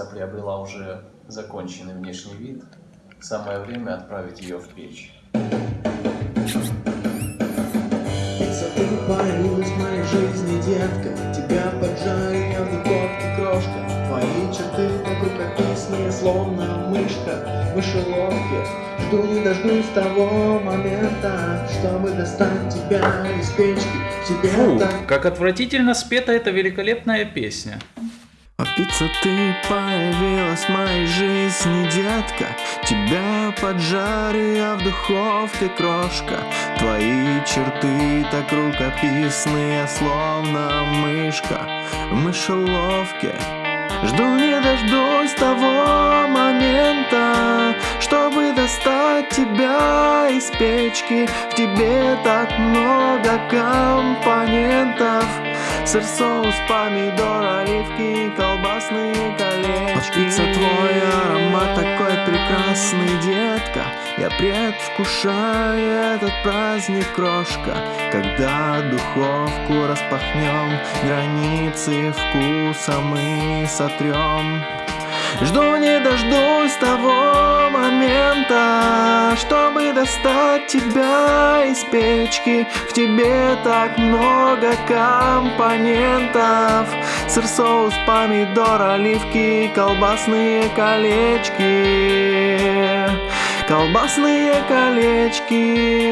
пицца приобрела уже законченный внешний вид. Самое время отправить ее в печь. В моей жизни, детка Тебя поджарю я в духовке, крошка Твои черты так рукописные, словно мышка в мышеловке Жду не дождусь того момента, чтобы достать тебя из печки Тебе Фу, так как отвратительно спета эта великолепная песня. А пицца, ты появилась в моей жизни, детка. Тебя поджарю я в духовке, крошка. Твои черты так рукописные, словно мышка. В мышеловке Жду не дождусь того момента, чтобы достать тебя из печки. В тебе так много компонентов Сыр, соус, помидор, оливки, колбасные колечки Пицца, твой аромат такой прекрасный, детка. Я предвкушаю этот праздник, крошка. Когда духовку распахнем Границы вкуса мы сотрем. Жду не дождусь того достать тебя из печки. В тебе так много компонентов. Сыр, соус, помидор, оливки, колбасные колечки. Колбасные колечки.